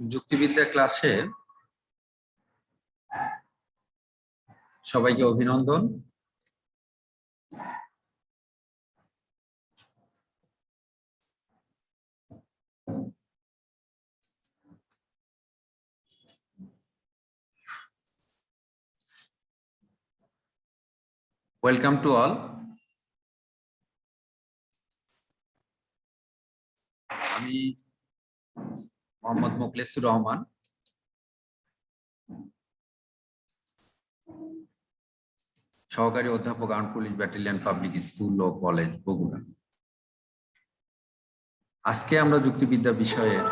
যুক্তিবিদ্যা ক্লাসে সবাইকে অভিনন্দন। ওয়েলকাম টু অল আমি মোহাম্মদ মোকলেসুর রহমান। সহকারী অধ্যাপক arm police battalion public school ও কলেজ, বগুড়া। আজকে আমরা যুক্তিবিদ্যা বিষয়ের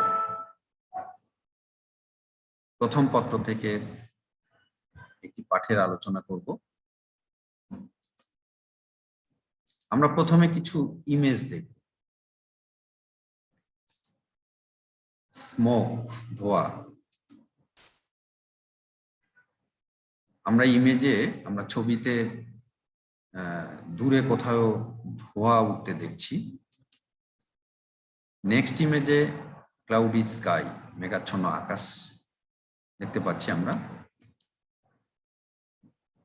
প্রথম পত্র থেকে একটি পাঠের আলোচনা করব। আমরা প্রথমে কিছু ইমেজ দেখব। স্মোক, ধোয়া। আমরা ইমেজে, আমরা ছবিতে দূরে কোথাও ধোয়া উঠতে দেখছি। নেক্সট ইমেজে ক্লাউডি স্কাই মেঘাচ্ছন্ন আকাশ দেখতে পাচ্ছি আমরা।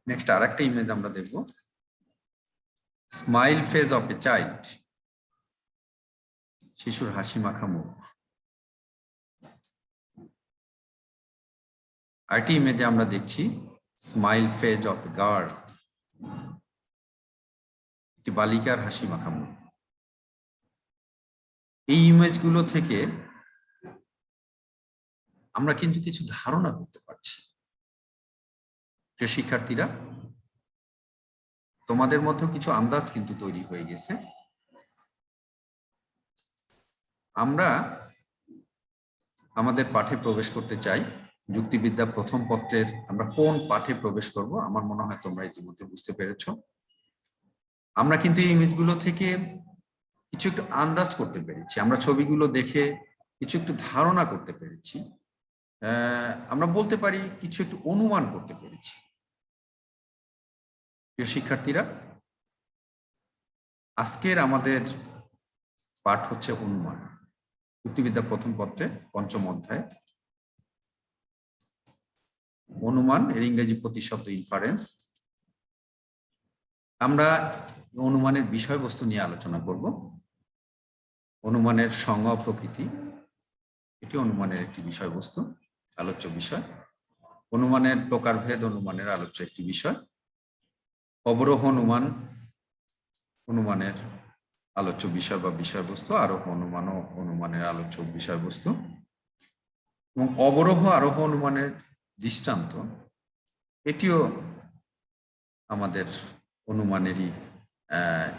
নেক্সট আর একটা ইমেজ আমরা দেখব। Smile face of a child শিশুর হাসি মাখা মুখ। আরেকটি ইমেজে আমরা দেখছি স্মাইল ফেজ অফ গার্ড একটি বালিকার হাসি মাখা মুখ এই ইমেজগুলো থেকে আমরা কিন্তু কিছু ধারণা করতে পারছি। যে শিক্ষার্থীরা, তোমাদের মধ্যে কিছু আন্দাজ কিন্তু তৈরি হয়ে গেছে। আমরা আমাদের পাঠে প্রবেশ করতে চাই। যুক্তিবিদ্যা প্রথম পত্রের আমরা কোন পাঠে প্রবেশ করব, আমার মনে হয় তোমরা ইতিমধ্যে বুঝতে পেরেছ। আমরা কিন্তু এই ইমেজগুলো থেকে কিছু একটু আন্দাজ করতে পেরেছি, আমরা ছবিগুলো দেখে কিছু একটু ধারণা করতে পেরেছি আমরা বলতে পারি কিছু একটু অনুমান করতে পেরেছি। প্রিয় শিক্ষার্থীরা, আজকের আমাদের পাঠ হচ্ছে অনুমান, যুক্তিবিদ্যা প্রথম পত্রে পঞ্চম অধ্যায়। অনুমান, এর ইংরেজি প্রতিশব্দ ইনফারেন্স আমরা অনুমানের বিষয়বস্তু নিয়ে আলোচনা করব। অনুমানের সংজ্ঞা প্রকৃতি, এটি অনুমানের একটি বিষয়বস্তু, আলোচ্য বিষয়। অনুমানের প্রকারভেদ অনুমানের আলোচ্য একটি বিষয়। অবরোহ অনুমান, অনুমানের আলোচ্য বিষয় বা বিষয়বস্তু, আরোহ অনুমান অনুমানের আলোচ্য বিষয়বস্তু। এবং অবরোহ, আরোহ অনুমানের দৃষ্টান্ত, এটিও আমাদের অনুমানেরই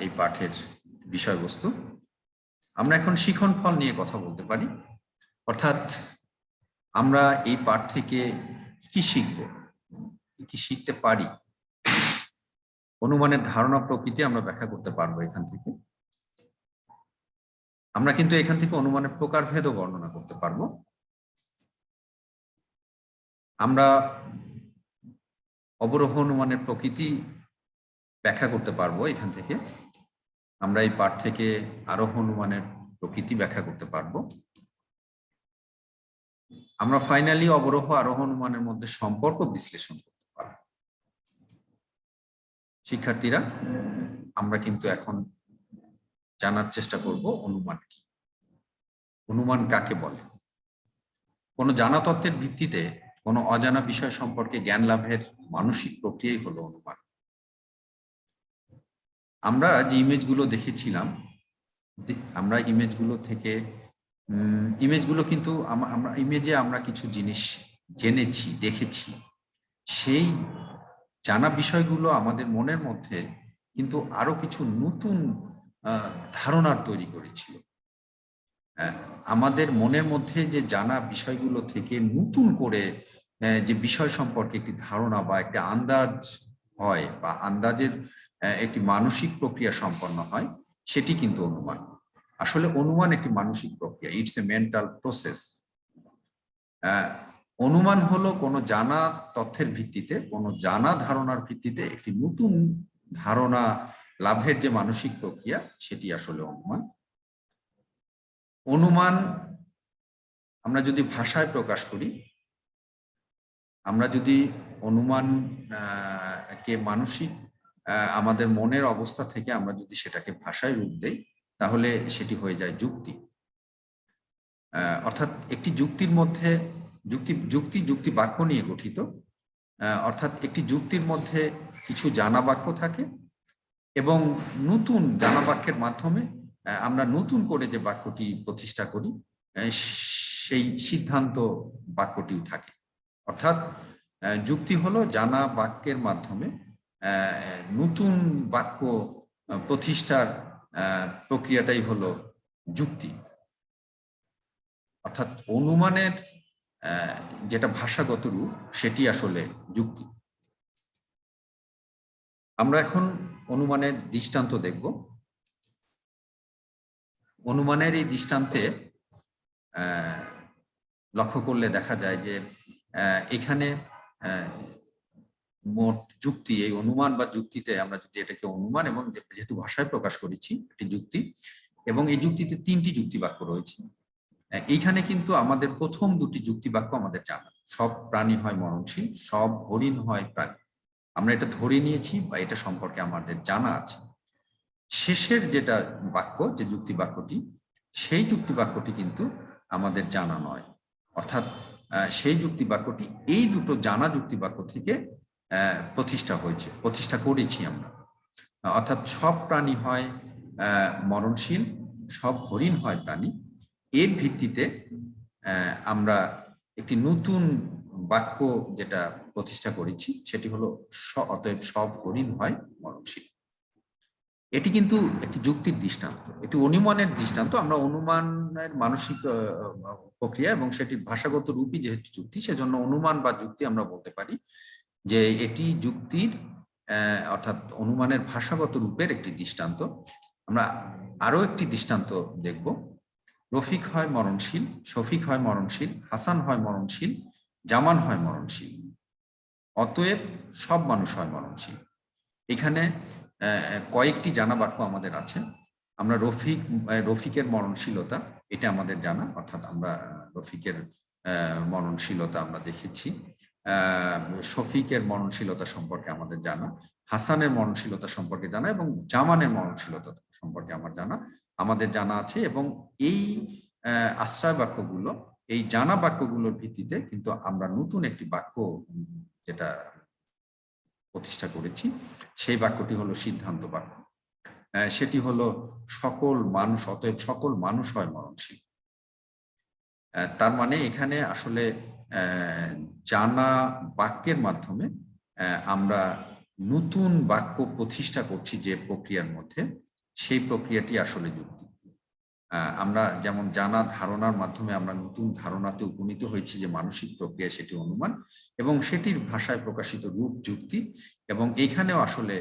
এই পাঠের বিষয়বস্তু। আমরা এখন শিখন ফল নিয়ে কথা বলতে পারি। অর্থাৎ আমরা এই পাঠ থেকে কি শিখব? কি শিখতে পারি? অনুমানের ধারণা প্রকৃতি আমরা ব্যাখ্যা করতে পারব এখান থেকে। আমরা কিন্তু এখান থেকে অনুমানের প্রকারভেদও বর্ণনা করতে পারব। আমরা অবরোহ অনুমানের প্রকৃতি ব্যাখ্যা করতে পারব এখান থেকে। আমরা এই পাঠ থেকে আরোহ অনুমানের প্রকৃতি ব্যাখ্যা করতে পারব। আমরা ফাইনালি অবরোহ আরোহ অনুমানের মধ্যে সম্পর্ক বিশ্লেষণ করতে পারব। শিক্ষার্থীরা, আমরা কিন্তু এখন জানার চেষ্টা করব অনুমান কি। অনুমান কাকে বলে? কোন জানা তত্ত্বের ভিত্তিতে কোনো অজানা বিষয় সম্পর্কে জ্ঞান লাভের মানসিক প্রক্রিয়াই হলো অনুমান। আমরা যে ইমেজগুলো দেখেছিলাম আমরা ইমেজগুলো থেকে ইমেজগুলো কিন্তু আমরা ইমেজে আমরা কিছু জিনিস জেনেছি, দেখেছি। সেই জানা বিষয়গুলো আমাদের মনের মধ্যে কিন্তু আরও কিছু নতুন ধারণার তৈরি করেছিল। আমাদের মনের মধ্যে যে জানা বিষয়গুলো থেকে নতুন করে যে বিষয় সম্পর্কে একটি ধারণা বা একটা আন্দাজ হয় বা আন্দাজের একটি মানসিক প্রক্রিয়া সম্পন্ন হয়, সেটি কিন্তু অনুমান। আসলে অনুমান একটি মানসিক প্রক্রিয়া ইটস এ মেন্টাল প্রসেস অনুমান হলো কোনো জানা তথ্যের ভিত্তিতে, কোনো জানা ধারণার ভিত্তিতে একটি নতুন ধারণা লাভের যে মানসিক প্রক্রিয়া, সেটি আসলে অনুমান। অনুমান আমরা যদি ভাষায় প্রকাশ করি আমরা যদি অনুমান কে মানসিক আমাদের মনের অবস্থা থেকে আমরা যদি সেটাকে ভাষায় রূপ দেই, তাহলে সেটি হয়ে যায় যুক্তি। অর্থাৎ একটি যুক্তির মধ্যে, যুক্তি যুক্তি যুক্তি বাক্য নিয়ে গঠিত। অর্থাৎ একটি যুক্তির মধ্যে কিছু জানা বাক্য থাকে এবং নতুন জানা বাক্যের মাধ্যমে আমরা নতুন করে যে বাক্যটি প্রতিষ্ঠা করি সেই সিদ্ধান্ত বাক্যটিও থাকে। অর্থাৎ যুক্তি হলো জানা বাক্যের মাধ্যমে নতুন বাক্য প্রতিষ্ঠার প্রক্রিয়াটাই হলো যুক্তি। অর্থাৎ অনুমানের যেটা ভাষাগত রূপ, সেটি আসলে যুক্তি। আমরা এখন অনুমানের দৃষ্টান্ত দেখব। অনুমানের এই দৃষ্টান্তে লক্ষ্য করলে দেখা যায় যে এখানে মোট যুক্তি, এই অনুমান বা যুক্তিতে আমরা যদি এটাকে অনুমান এবং যেহেতু ভাষায় প্রকাশ করেছি, একটি যুক্তি, এবং এই যুক্তিতে তিনটি যুক্তি বাক্য রয়েছে। এইখানে কিন্তু আমাদের প্রথম দুটি যুক্তি বাক্য আমাদের জানা। সব প্রাণী হয় মরণশীল, সব হরিণ হয় প্রাণী। আমরা এটা ধরে নিয়েছি বা এটা সম্পর্কে আমাদের জানা আছে। শেষের যেটা বাক্য, যে যুক্তি বাক্যটি, সেই যুক্তি বাক্যটি কিন্তু আমাদের জানা নয়। অর্থাৎ সেই যুক্তি বাক্যটি এই দুটো জানা যুক্তি বাক্য থেকে প্রতিষ্ঠা হয়েছে, প্রতিষ্ঠা করেছি আমরা। অর্থাৎ সব প্রাণী হয় মরণশীল, সব হরিণ হয় প্রাণী। এর ভিত্তিতে আমরা একটি নতুন বাক্য যেটা প্রতিষ্ঠা করেছি, সেটি হলো অতএব সব হরিণ হয় মরণশীল। এটি কিন্তু একটি যুক্তির দৃষ্টান্ত, এটি অনুমানের দৃষ্টান্ত। আমরা অনুমানের মানসিক প্রক্রিয়া এবং সেটি ভাষাগত রূপই যেহেতু যুক্তি, সেজন্য অনুমান বা যুক্তি আমরা বলতে পারি যে এটি যুক্তির অর্থাৎ অনুমানের ভাষাগত রূপের একটি দৃষ্টান্ত। আমরা আরও একটি দৃষ্টান্ত দেখব। রফিক হয় মরণশীল, শফিক হয় মরণশীল, হাসান হয় মরণশীল, জামান হয় মরণশীল। অতএব সব মানুষ হয় মরণশীল। এখানে কয়েকটি জানা বাক্য আমাদের আছে। আমরা রফিক রফিকের মরণশীলতা, এটা আমাদের জানা, অর্থাৎ আমরা রফিকের মরণশীলতা আমরা দেখেছি। শফিকের মরণশীলতা সম্পর্কে আমাদের জানা, হাসানের মরণশীলতা সম্পর্কে জানা এবং জামানের মরণশীলতা সম্পর্কে আমার জানা, আমাদের জানা আছে এবং এই আশ্রয় বাক্যগুলো এই জানা বাক্যগুলোর ভিত্তিতে কিন্তু আমরা নতুন একটি বাক্য যেটা প্রতিষ্ঠা করেছি। সেই বাক্যটি হলো সিদ্ধান্ত বাক্য। সেটি হলো সকল মানুষ, অতএব সকল মানুষ হয় মরণশীল। তার মানে এখানে আসলে জানা বাক্যের মাধ্যমে আমরা নতুন বাক্য প্রতিষ্ঠা করছি যে প্রক্রিয়ার মধ্যে। সেই প্রক্রিয়াটি আসলে যুক্তি। আমরা যেমন জানা ধারণার মাধ্যমে আমরা নতুন ধারণাতে উপনীত হয়েছি যে মানসিক প্রক্রিয়া সেটি অনুমান এবং সেটির ভাষায় প্রকাশিত রূপ, যুক্তি এবং এখানেও আসলে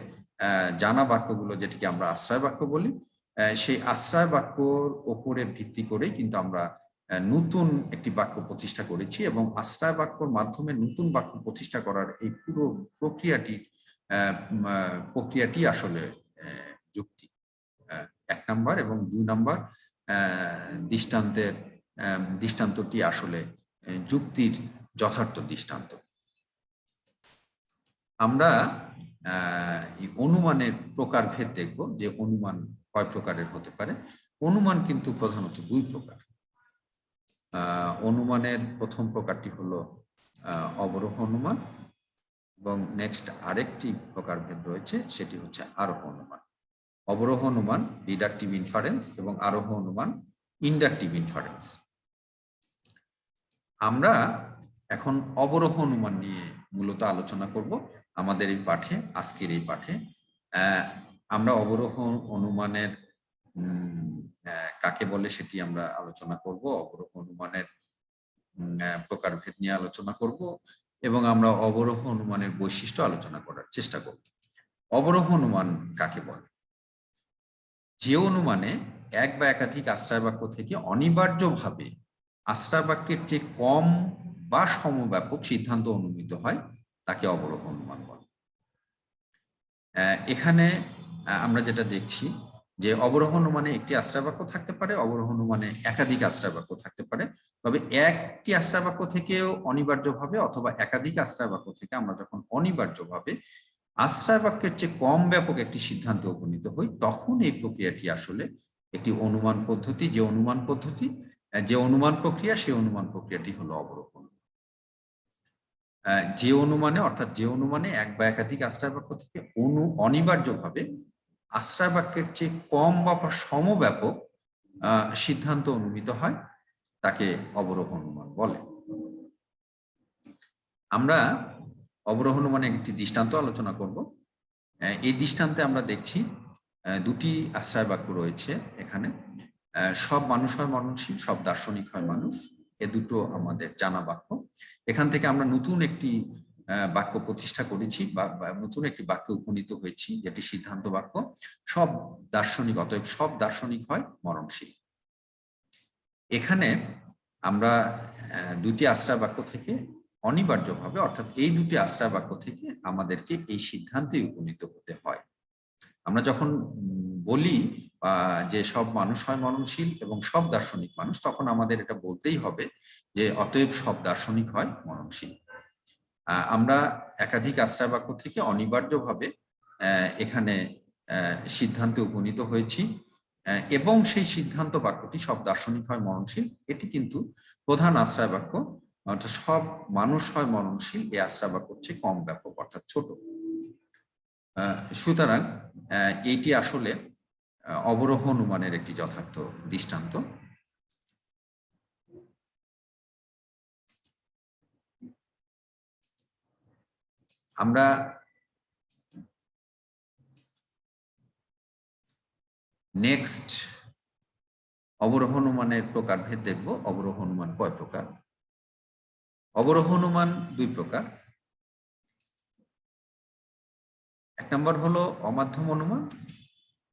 জানা বাক্যগুলো যেটিকে আমরা আশ্রয় বাক্য বলি সেই আশ্রয় বাক্যর ওপরে ভিত্তি করে কিন্তু আমরা নতুন একটি বাক্য প্রতিষ্ঠা করেছি এবং আশ্রয় বাক্যর মাধ্যমে নতুন বাক্য প্রতিষ্ঠা করার এই পুরো প্রক্রিয়াটি প্রক্রিয়াটি আসলে যুক্তি। এক নাম্বার এবং দুই নাম্বার দৃষ্টান্তের দৃষ্টান্তটি আসলে যুক্তির যথার্থ দৃষ্টান্ত। আমরা অনুমানের প্রকারভেদ দেখব যে অনুমান কয় প্রকারের হতে পারে। অনুমান কিন্তু প্রধানত দুই প্রকার। অনুমানের প্রথম প্রকারটি হলো অবরোহ অনুমান এবং নেক্সট আরেকটি প্রকারভেদ রয়েছে, সেটি হচ্ছে আরোহ অনুমান। অবরোহ অনুমান ডিডাকটিভ ইনফারেন্স এবং আরোহ অনুমান ইন্ডাকটিভ ইনফারেন্স আমরা এখন অবরোহ অনুমান নিয়ে মূলত আলোচনা করব আমাদের এই পাঠে, আজকের এই পাঠে। আমরা অবরোহ অনুমানের কাকে বলে সেটি আমরা আলোচনা করব, অবরোহ অনুমানের প্রকারভেদ নিয়ে আলোচনা করব এবং আমরা অবরোহ অনুমানের বৈশিষ্ট্য আলোচনা করার চেষ্টা করব। অবরোহ অনুমান কাকে বলে? যে অনুমানে এক বা একাধিক আশ্রয় বাক্য থেকে অনিবার্যভাবে আশ্রয় বাক্যের চেয়ে কম বা সমব্যাপক সিদ্ধান্ত অনুমিত হয়, তাকে অবরোহ অনুমান বলে। এখানে আমরা যেটা দেখছি যে অবরোহ অনুমানে একটি আশ্রয় বাক্য থাকতে পারে, অবরোহ অনুমানে একাধিক আশ্রয় বাক্য থাকতে পারে। তবে একটি আশ্রয় বাক্য থেকেও অনিবার্যভাবে অথবা একাধিক আশ্রয় বাক্য থেকে আমরা যখন অনিবার্যভাবে আশ্রয় বাক্যের চেয়ে কম ব্যাপক একটি সিদ্ধান্ত উপনীত হই, তখন এই প্রক্রিয়াটি আসলে একটি অনুমান পদ্ধতি। যে অনুমান পদ্ধতি যে অনুমান প্রক্রিয়া, সেই অনুমান প্রক্রিয়াটি হলো অবরোহণ যে অনুমানে, অর্থাৎ যে অনুমানে এক বা একাধিক আশ্রয় বাক্য থেকে অনু অনিবার্যভাবে আশ্রয় বাক্যের চেয়ে কম বা সমব্যাপক সিদ্ধান্ত অনুমিত হয়, তাকে অবরোহ অনুমান বলে। আমরা অবরোহ অনুমানের একটি দৃষ্টান্ত আলোচনা করব। এই দৃষ্টান্তে আমরা দেখছি দুটি আশ্রয় বাক্য রয়েছে এখানে। সব মানুষ হয় মরণশীল, সব দার্শনিক হয় মানুষ। এ দুটো আমাদের জানা বাক্য। এখান থেকে আমরা নতুন একটি বাক্য প্রতিষ্ঠা করেছি বা নতুন একটি বাক্যে উপনীত হয়েছি, যেটি সিদ্ধান্ত বাক্য। সব দার্শনিক, অতএব সব দার্শনিক হয় মরণশীল। এখানে আমরা দুটি আশ্রয় বাক্য থেকে অনিবার্যভাবে, অর্থাৎ এই দুটি আশ্রয় বাক্য থেকে আমাদেরকে এই সিদ্ধান্তে উপনীত হতে হয়। আমরা যখন বলি যে সব মানুষ হয় মরণশীল এবং সব দার্শনিক মানুষ, তখন আমাদের এটা বলতেই হবে যে অতএব সব দার্শনিক হয় মরণশীল। আমরা একাধিক আশ্রয় বাক্য থেকে অনিবার্যভাবে এখানে সিদ্ধান্তে উপনীত হয়েছি এবং সেই সিদ্ধান্ত বাক্যটি সব দার্শনিক হয় মরণশীল, এটি কিন্তু প্রধান আশ্রয় বাক্য অর্থাৎ সব মানুষ হয় মরণশীল, এই আশ্রয় বাক্য হচ্ছে কম ব্যাপক, অর্থাৎ ছোট। সুতরাং এইটি আসলে অবরোহ অনুমানের একটি যথার্থ দৃষ্টান্ত। আমরা নেক্সট অবরোহ অনুমানের প্রকারভেদ দেখব। অবরোহ অনুমান কয় প্রকার? অবরোহ অনুমান দুই প্রকার। এক নম্বর হলো অমাধ্যম অনুমান,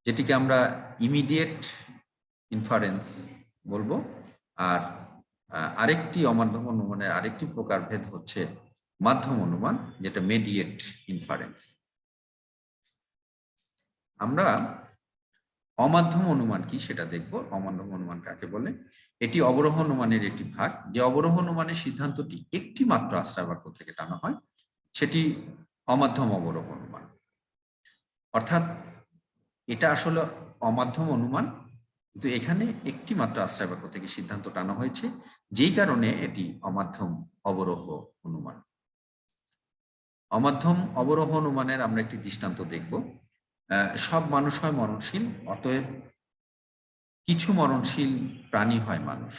যেটিকে আমরা ইমিডিয়েট ইনফারেন্স বলব। আর আরেকটি অমাধ্যম অনুমানের আরেকটি প্রকারভেদ হচ্ছে মাধ্যম অনুমান, যেটা মেডিয়েট ইনফারেন্স আমরা অমাধ্যম অনুমান কি সেটা দেখব। অমাধ্যম অনুমান কাকে বলে? এটি অবরোহ অনুমানের একটি ভাগ। যে অবরোহ অনুমানের সিদ্ধান্তটি একটি মাত্র আশ্রয় বাক্য থেকে টানা হয়, সেটি অমাধ্যম অবরোহ অনুমান। অর্থাৎ এটা আসলে অমাধ্যম অনুমান, কিন্তু এখানে একটি মাত্র আশ্রয় বাক্য থেকে সিদ্ধান্ত টানা হয়েছে, যেই কারণে এটি অমাধ্যম অবরোহ অনুমান। অমাধ্যম অবরোহ অনুমানের আমরা একটি দৃষ্টান্ত দেখব। সব মানুষ হয় মরণশীল, অতএব কিছু মরণশীল প্রাণী হয় মানুষ।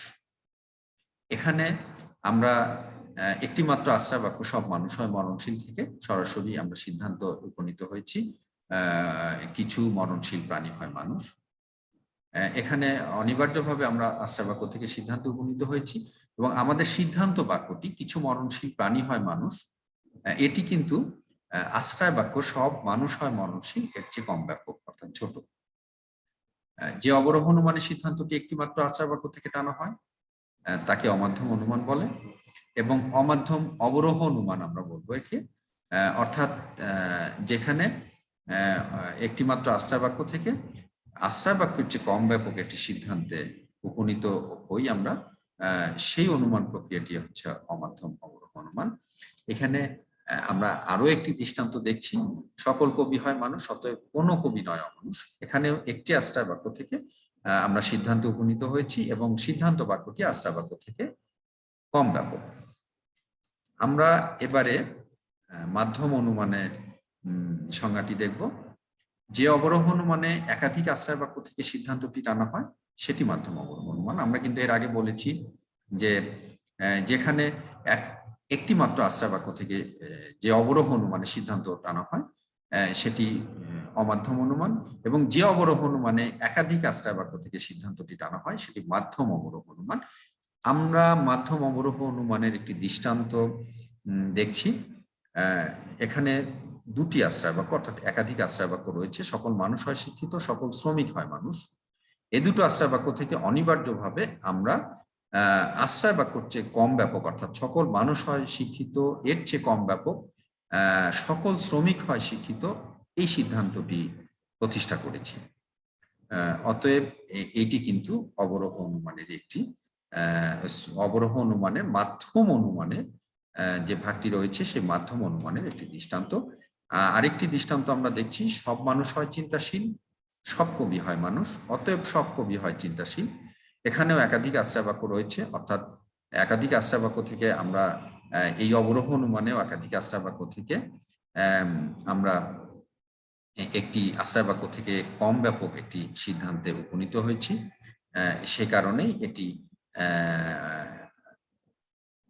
এখানে আমরা একটি মাত্র আশ্রয় বাক্য সব মানুষ হয় মরণশীল থেকে সরাসরি আমরা সিদ্ধান্ত উপনীত হয়েছি কিছু মরণশীল প্রাণী হয় মানুষ। এখানে অনিবার্যভাবে আমরা আশ্রয় বাক্য থেকে সিদ্ধান্ত উপনীত হয়েছি এবং আমাদের সিদ্ধান্ত বাক্যটি, কিছু মরণশীল প্রাণী হয় মানুষ এটি কিন্তু আশ্রয় বাক্য সব মানুষ হয় মরণশীল, এর চেয়ে কম ব্যাপক, অর্থাৎ ছোট। যে অবরোহ অনুমানের সিদ্ধান্তটি একটি মাত্র আশ্রয় বাক্য থেকে টানা হয় তাকে অমাধ্যম অনুমান বলে এবং অমাধ্যম অবরোহ অনুমান আমরা বলব একে। অর্থাৎ যেখানে একটি মাত্র আশ্রয় বাক্য থেকে আশ্রয় বাক্যের চেয়ে কম ব্যাপক একটি সিদ্ধান্তে উপনীত হই আমরা সেই অনুমান প্রক্রিয়াটি হচ্ছে অমাধ্যম অবরোহ অনুমান এখানে আমরা আরও একটি দৃষ্টান্ত দেখছি, সকল কবি হয় মানুষ, অতএব কোনো কবি নয় অমানুষ। এখানেও একটি আশ্রয় বাক্য থেকে আমরা সিদ্ধান্ত উপনীত হয়েছি এবং সিদ্ধান্ত বাক্যটি আশ্রয় বাক্য থেকে কম ব্যাপক। আমরা এবারে মাধ্যম অনুমানের সংজ্ঞাটি দেখব। যে অবরোহ অনুমানে একাধিক আশ্রয় বাক্য থেকে সিদ্ধান্তটি টানা হয়, সেটি মাধ্যম অবরোহ অনুমান। আমরা কিন্তু এর আগে বলেছি যে যেখানে এক একটি মাত্র আশ্রয় বাক্য থেকে যে অবরোহ অনুমানে সিদ্ধান্ত টানা হয় সেটি অমাধ্যম অনুমান এবং যে অবরোহ অনুমানে একাধিক আশ্রয় বাক্য থেকে সিদ্ধান্তটি টানা হয়, সেটি মাধ্যম অবরোহ অনুমান। আমরা মাধ্যম অবরোহ অনুমানের একটি দৃষ্টান্ত দেখছি এখানে দুটি আশ্রয় বাক্য অর্থাৎ একাধিক আশ্রয় বাক্য রয়েছে, সকল মানুষ হয় শিক্ষিত, সকল শ্রমিক হয় মানুষ। এ দুটো আশ্রয় বাক্য থেকে অনিবার্যভাবে আমরা আশ্রয় বাক্যর চেয়ে কম ব্যাপক, অর্থাৎ সকল মানুষ হয় শিক্ষিত, এর চেয়ে কম ব্যাপক সকল শ্রমিক হয় শিক্ষিত, এই সিদ্ধান্তটি প্রতিষ্ঠা করেছি। অতএব এটি কিন্তু অবরোহ অনুমানের একটি অবরোহ অনুমানের মাধ্যম অনুমানের যে ভাগটি রয়েছে সেই মাধ্যম অনুমানের একটি দৃষ্টান্ত। আরেকটি দৃষ্টান্ত আমরা দেখছি, সব মানুষ হয় চিন্তাশীল, সব কবি হয় মানুষ, অতএব সব কবি হয় চিন্তাশীল। এখানেও একাধিক আশ্রয় বাক্য রয়েছে, অর্থাৎ একাধিক আশ্রয় বাক্য থেকে আমরা এই অবরোহ অনুমানেও একাধিক আশ্রয় বাক্য থেকে আমরা একটি আশ্রয় বাক্য থেকে কম ব্যাপক একটি সিদ্ধান্তে উপনীত হয়েছি। সে কারণেই এটি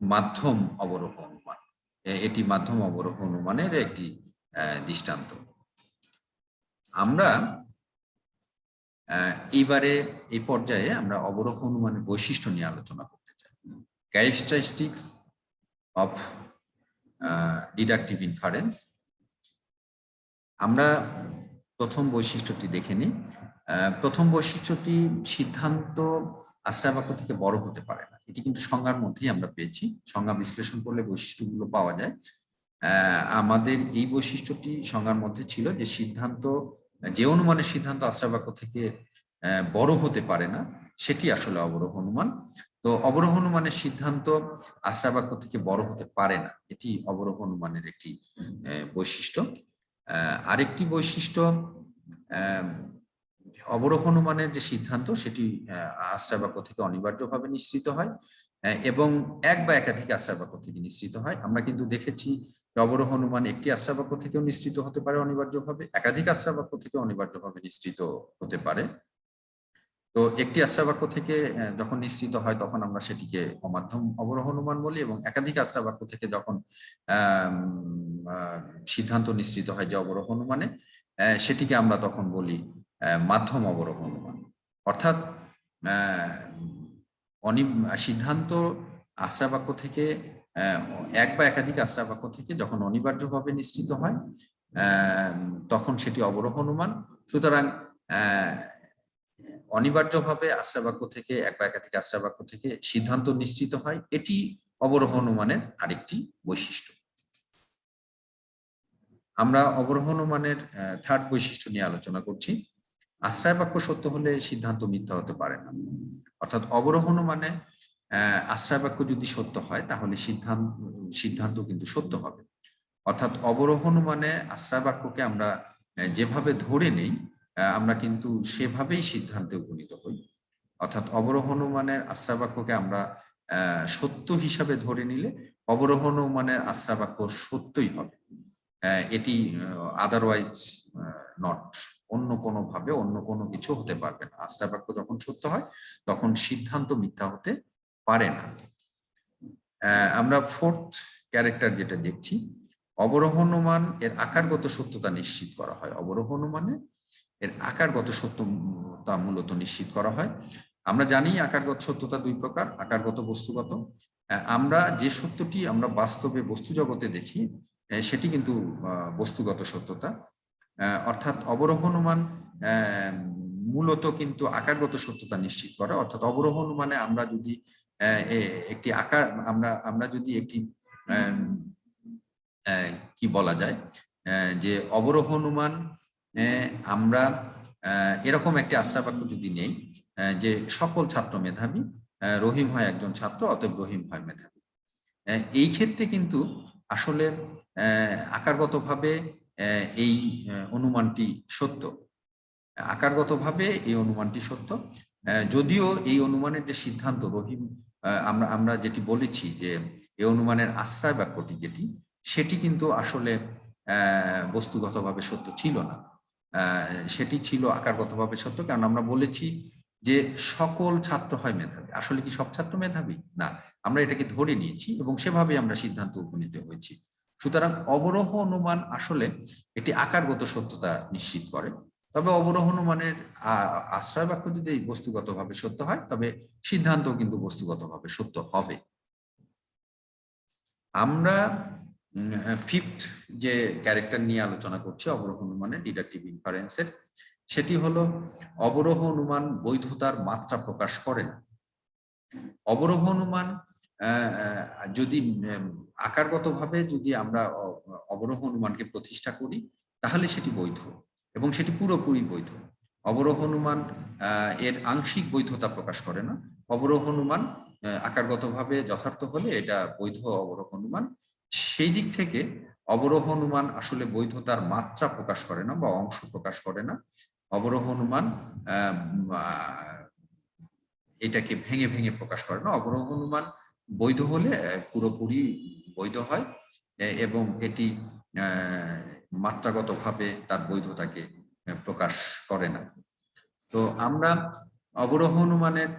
মাধ্যম অবরোহ অনুমান। এটি মাধ্যম অবরোহ অনুমানের একটি দৃষ্টান্ত। আমরা এইবারে এই পর্যায়ে আমরা অবরোহ অনুমানের বৈশিষ্ট্য নিয়ে আলোচনা করতে চাই। ক্যারেক্টারিস্টিক্স অফ ডিডাকটিভ ইনফারেন্স আমরা প্রথম বৈশিষ্ট্যটি দেখে নিই। প্রথম বৈশিষ্ট্যটি সিদ্ধান্ত আশ্রয় বাক্য থেকে বড় হতে পারে না। এটি কিন্তু সংজ্ঞার মধ্যেই আমরা পেয়েছি। সংজ্ঞা বিশ্লেষণ করলে বৈশিষ্ট্যগুলো পাওয়া যায়। আমাদের এই বৈশিষ্ট্যটি সংজ্ঞার মধ্যে ছিল যে সিদ্ধান্ত যে অনুমানের সিদ্ধান্ত আশ্রয় বাক্য থেকে বড় হতে পারে না সেটি আসলে অবরোহ অনুমান। তো অবরোহ অনুমানের সিদ্ধান্ত আশ্রয় বাক্য থেকে বড় হতে পারে না এটি অবরোহ অনুমানের একটি বৈশিষ্ট্য। আরেকটি বৈশিষ্ট্য অবরোহ অনুমানের যে সিদ্ধান্ত সেটি আহ, আশ্রয় বাক্য থেকে অনিবার্যভাবে নিশ্চিত হয় এবং এক বা একাধিক আশ্রয় বাক্য থেকে নিশ্চিত হয়। আমরা কিন্তু দেখেছি অবরোহ অনুমান একটি আশ্রয় বাক্য থেকেও নিশ্চিত হতে পারে অনিবার্যভাবে। একাধিক আশ্রয় বাক্য থেকে অনিবার্যভাবে নিশ্চিত হতে পারে। তো একটি আশ্রয় বাক্য থেকে যখন নিশ্চিত হয় তখন আমরা সেটিকে অমাধ্যম অবরোহ অনুমান বলি এবং একাধিক আশ্রয় বাক্য থেকে যখন সিদ্ধান্ত নিশ্চিত হয় যে অবরোহ অনুমানে সেটিকে আমরা তখন বলি মাধ্যম অবরোহ অনুমান অর্থাৎ আহ, অনি সিদ্ধান্ত আশ্রয় বাক্য থেকে এক বা একাধিক আশ্রয় বাক্য থেকে যখন অনিবার্যভাবে নিশ্চিত হয় তখন সেটি অবরোহ অনুমান। সুতরাং অনিবার্যভাবে আশ্রয় বাক্য থেকে এক বা একাধিক আশ্রয় বাক্য থেকে সিদ্ধান্ত নিশ্চিত হয়, এটি অবরোহ অনুমানের আরেকটি বৈশিষ্ট্য। আমরা অবরোহ অনুমানের থার্ড বৈশিষ্ট্য নিয়ে আলোচনা করছি। আশ্রয় বাক্য সত্য হলে সিদ্ধান্ত মিথ্যা হতে পারে না। অর্থাৎ অবরোহ অনুমানে আশ্রয় বাক্য যদি সত্য হয়, তাহলে সিদ্ধান্ত সিদ্ধান্ত কিন্তু সত্য হবে। অর্থাৎ অবরোহণ মানে আশ্রয় বাক্যকে আমরা যেভাবে ধরে নেই আমরা কিন্তু সেভাবেই সিদ্ধান্তে উপনীত হই। অর্থাৎ অবরোহণ অনুমানের আশ্রয় বাক্যকে আমরা সত্য হিসাবে ধরে নিলে অবরোহণ অনুমানের আশ্রয় বাক্য সত্যই হবে। এটি আদারওয়াইজ নট অন্য কোনো ভাবে অন্য কোনো কিছু হতে পারবে না। আশ্রয় বাক্য যখন সত্য হয়, তখন সিদ্ধান্ত মিথ্যা হতে পারে না। আমরা ফোর্থ ক্যারেক্টার যেটা দেখছি অবরোহণমান এর আকারগত সত্যতা নিশ্চিত করা হয়। অবরোহণমানে এর আকারগত সত্যতা মূলত নিশ্চিত করা হয়। আমরা জানি আকারগত সত্যতা দুই প্রকার, আকারগত বস্তুগত। আমরা যে সত্যটি আমরা বাস্তবে বস্তু জগতে দেখি সেটি কিন্তু বস্তুগত সত্যতা। অর্থাৎ অবরোহণমান মূলত কিন্তু আকারগত সত্যতা নিশ্চিত করে। অর্থাৎ অবরোহণ মানে আমরা যদি একটি আকার, আমরা আমরা যদি একটি কি বলা যায়? যে অবরোহ অনুমান আমরা এরকম একটি আশ্রয় বাক্য যদি নেই যে সকল ছাত্র মেধাবী রহিম হয় একজন ছাত্র, অতএব রহিম হয় মেধাবী। এই ক্ষেত্রে কিন্তু আসলে আকারগতভাবে এই অনুমানটি সত্য। আকারগতভাবে এই অনুমানটি সত্য। যদিও এই অনুমানের যে সিদ্ধান্ত রহিম আমরা আমরা যেটি বলেছি যে এ অনুমানের আশ্রয় বাক্যটি যেটি, সেটি কিন্তু আসলে বস্তুগতভাবে সত্য ছিল না। সেটি ছিল আকারগতভাবে সত্য, কারণ আমরা বলেছি যে সকল ছাত্র হয় মেধাবী। আসলে কি সব ছাত্র মেধাবী? না, আমরা এটাকে ধরে নিয়েছি এবং সেভাবে আমরা সিদ্ধান্ত উপনীত হয়েছি। সুতরাং অবরোহ অনুমান আসলে এটি আকারগত সত্যতা নিশ্চিত করে। তবে অবরোহ অনুমানের আ- আশ্রয় বাক্য যদি বস্তুগতভাবে সত্য হয়, তবে সিদ্ধান্ত কিন্তু বস্তুগতভাবে সত্য হবে। আমরা ফিফথ যে ক্যারেক্টার নিয়ে আলোচনা করছি অবরোহ অনুমানের ডিডাকটিভ ইনফারেন্সের সেটি হলো অবরোহ অনুমান বৈধতার মাত্রা প্রকাশ করে না। অবরোহ অনুমান যদি আকারগতভাবে যদি আমরা অবরোহ অনুমানকে প্রতিষ্ঠা করি, তাহলে সেটি বৈধ। এবং সেটি পুরোপুরি বৈধ। অবরোহ অনুমান এর আংশিক বৈধতা প্রকাশ করে না। অবরোহ অনুমান আকারগতভাবে যথার্থ হলে এটা বৈধ অবরোহ অনুমান। সেই দিক থেকে অবরোহ অনুমান আসলে বৈধতার মাত্রা প্রকাশ করে না বা অংশ প্রকাশ করে না। অবরোহ অনুমান এটাকে ভেঙে ভেঙে প্রকাশ করে না। অবরোহ অনুমান বৈধ হলে পুরোপুরি বৈধ হয় এবং এটি মাত্রাগতভাবে তার বৈধতাকে প্রকাশ করে না। তো আমরা অবরোহ অনুমানের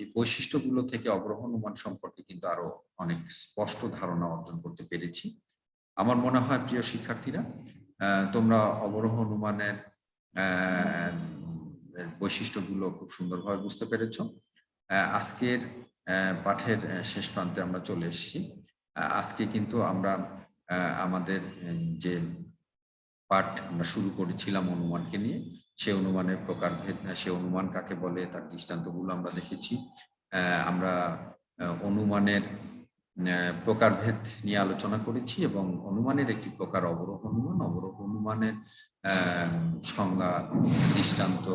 এই বৈশিষ্ট্যগুলো থেকে অবরোহ অনুমান সম্পর্কে কিন্তু আরও অনেক স্পষ্ট ধারণা অর্জন করতে পেরেছি। আমার মনে হয়, প্রিয় শিক্ষার্থীরা তোমরা অবরোহ অনুমানের বৈশিষ্ট্যগুলো খুব সুন্দরভাবে বুঝতে পেরেছ। আজকের পাঠের শেষ প্রান্তে আমরা চলে এসেছি। আজকে কিন্তু আমরা আমাদের যে পাঠ আমরা শুরু করেছিলাম অনুমানকে নিয়ে, সে অনুমানের প্রকারভেদ সে অনুমান কাকে বলে, তার দৃষ্টান্তগুলো আমরা দেখেছি। আমরা অনুমানের প্রকারভেদ নিয়ে আলোচনা করেছি এবং অনুমানের একটি প্রকার অবরোহ, অনুমান, অবরোহ অনুমানের সংজ্ঞা, দৃষ্টান্ত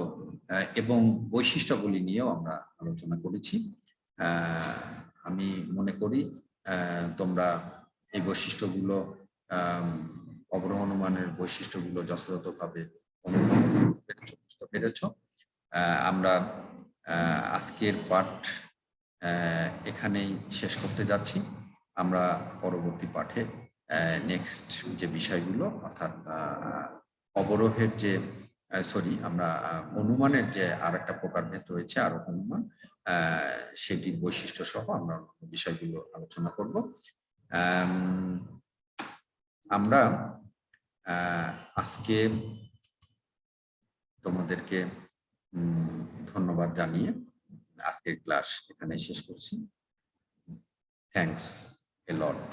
এবং বৈশিষ্ট্যাবলী নিয়েও আমরা আলোচনা করেছি। আমি মনে করি তোমরা এই বৈশিষ্ট্যগুলো আহ, অবরোহ অনুমানের বৈশিষ্ট্যগুলো যথাযথভাবে বুঝতে পেরেছ। আমরা আজকের পাঠ এখানেই শেষ করতে যাচ্ছি। আমরা পরবর্তী পাঠে নেক্সট যে বিষয়গুলো অর্থাৎ অবরোহের যে সরি আমরা অনুমানের যে আর একটা প্রকারভেদ রয়েছে আরও অনুমান সেটির বৈশিষ্ট্য সহ আমরা বিষয়গুলো আলোচনা করব। Um, আমরা আজকে তোমাদেরকে ধন্যবাদ জানিয়ে আজকের ক্লাস এখানে শেষ করছি। Thanks a lot